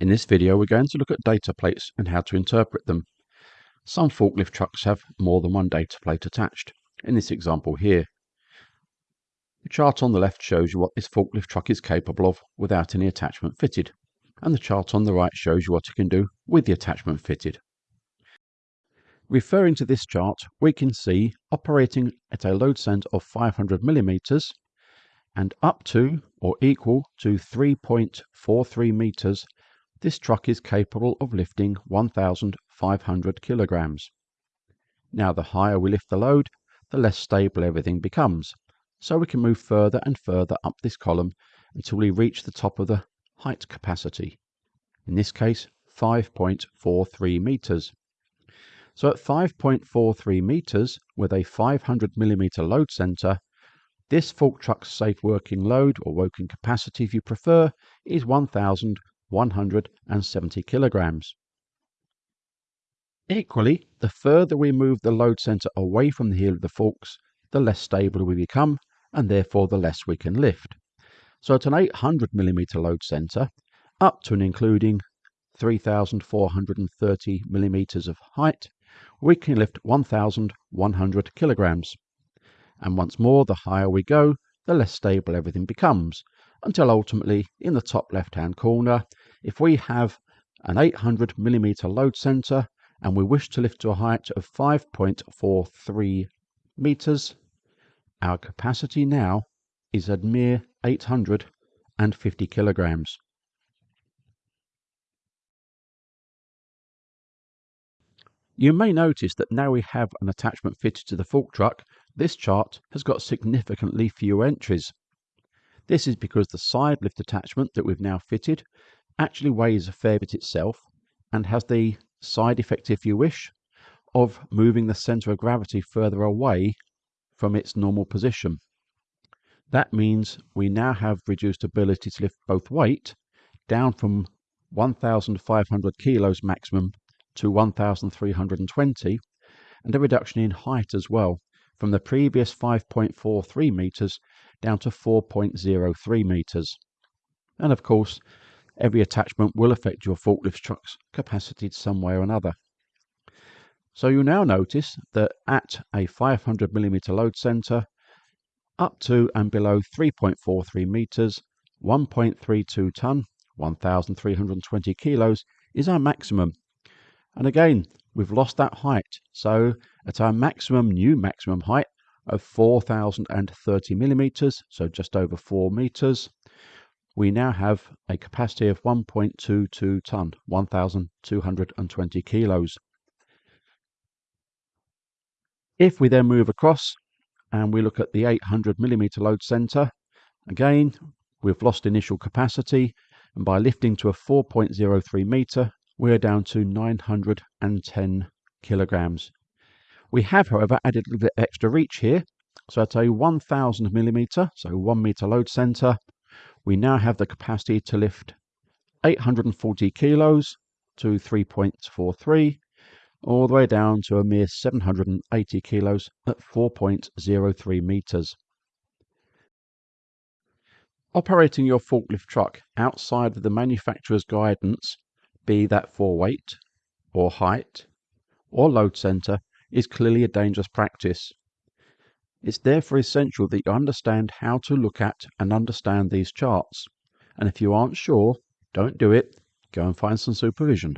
In this video we're going to look at data plates and how to interpret them. Some forklift trucks have more than one data plate attached. In this example here, the chart on the left shows you what this forklift truck is capable of without any attachment fitted, and the chart on the right shows you what it can do with the attachment fitted. Referring to this chart, we can see operating at a load center of 500 millimeters and up to or equal to 3.43 meters, this truck is capable of lifting 1,500 kilograms. Now the higher we lift the load, the less stable everything becomes, so we can move further and further up this column until we reach the top of the height capacity, in this case 5.43 meters. So at 5.43 meters with a 500 millimeter load center, this fork truck's safe working load, or working capacity if you prefer, is 1,170 kilograms. Equally, the further we move the load center away from the heel of the forks, the less stable we become, and therefore the less we can lift. So at an 800 millimeter load center, up to and including 3,430 millimeters of height, we can lift 1,100 kilograms and once more the higher we go the less stable everything becomes until ultimately in the top left hand corner if we have an 800 millimeter load center and we wish to lift to a height of 5.43 meters our capacity now is a mere 850 kilograms You may notice that now we have an attachment fitted to the fork truck, this chart has got significantly fewer entries. This is because the side lift attachment that we've now fitted actually weighs a fair bit itself and has the side effect, if you wish, of moving the center of gravity further away from its normal position. That means we now have reduced ability to lift both weight down from 1,500 kilos maximum to 1,320 and a reduction in height as well from the previous 5.43 meters down to 4.03 meters. And of course, every attachment will affect your forklift truck's capacity in some way or another. So you now notice that at a 500 millimeter load center, up to and below 3.43 meters, 1.32 ton, 1,320 kilos is our maximum and again, we've lost that height. So at our maximum, new maximum height of 4,030 millimeters, so just over 4 meters, we now have a capacity of 1.22 ton, 1,220 kilos. If we then move across and we look at the 800 millimeter load center, again, we've lost initial capacity, and by lifting to a 4.03 meter, we're down to 910 kilograms. We have, however, added a little bit extra reach here. So at a 1000 millimeter, so one meter load center, we now have the capacity to lift 840 kilos to 3.43, all the way down to a mere 780 kilos at 4.03 meters. Operating your forklift truck outside of the manufacturer's guidance be that for weight or height or load center is clearly a dangerous practice. It's therefore essential that you understand how to look at and understand these charts. And if you aren't sure, don't do it. Go and find some supervision.